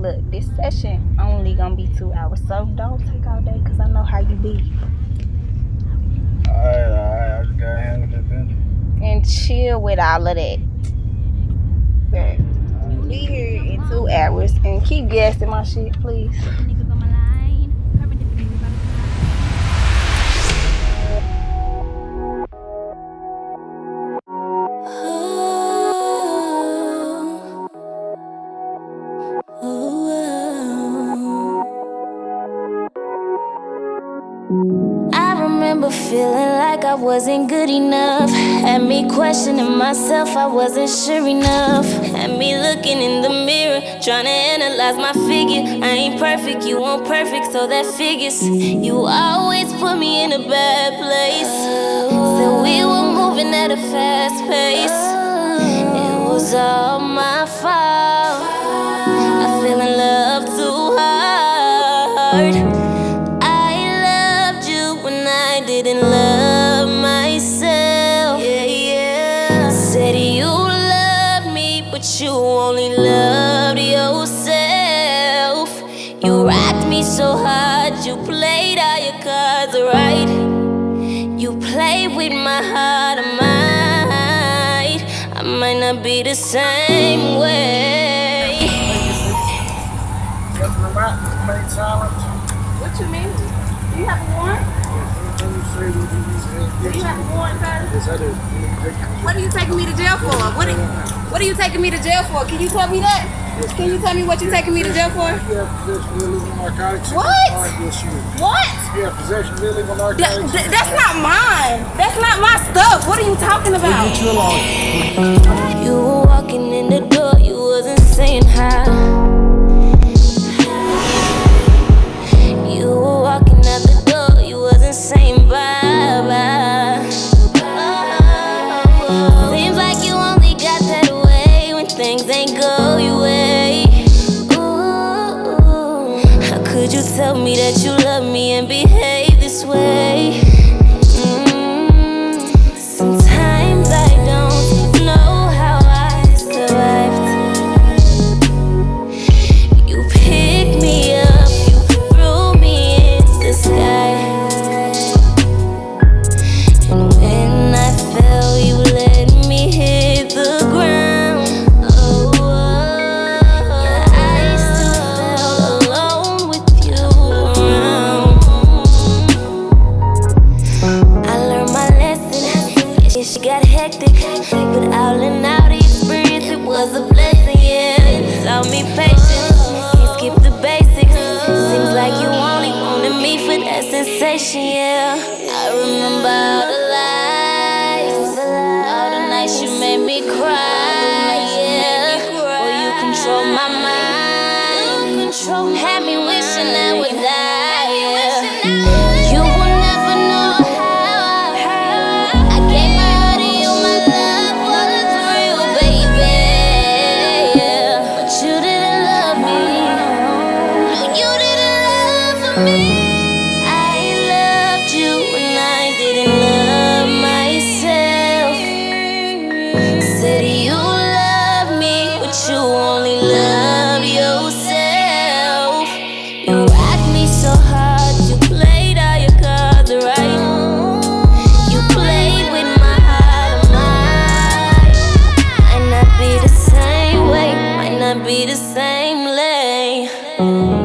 look, this session only gonna be two hours, so don't take all day because I know how you be. Alright, alright, I just gotta handle that business. And chill with all of that. But be here in two hours and keep gassing my shit, please. I remember feeling like I wasn't good enough. Had me questioning myself, I wasn't sure enough. Had me looking in the mirror, trying to analyze my figure. I ain't perfect, you won't perfect, so that figures. You always put me in a bad place. Said we were moving at a fast pace. It was all I didn't love myself. Yeah, yeah. Said you loved me, but you only loved yourself. You rocked me so hard, you played all your cards right. You played with my heart, I might, I might not be the same way. What you mean? Do you have a? Everything you say, what Do you have a yes, I do. What are you taking me to jail for? What are, what are you taking me to jail for? Can you tell me that? Can you tell me what you're taking me to jail for? You have possession of illegal narcotics. What? What? You possession of illegal narcotics. th- that's not mine. That's not my stuff. What are you talking about? Get you along. You were walking in the door, you tell me that you love me and behave this way? Yeah, she got hectic, but all in all, the experience it was a blessing. Yeah, taught me patience. Can't skip the basics. Seems like you only wanted me for that sensation. Yeah, I remember all the lies, Thank you.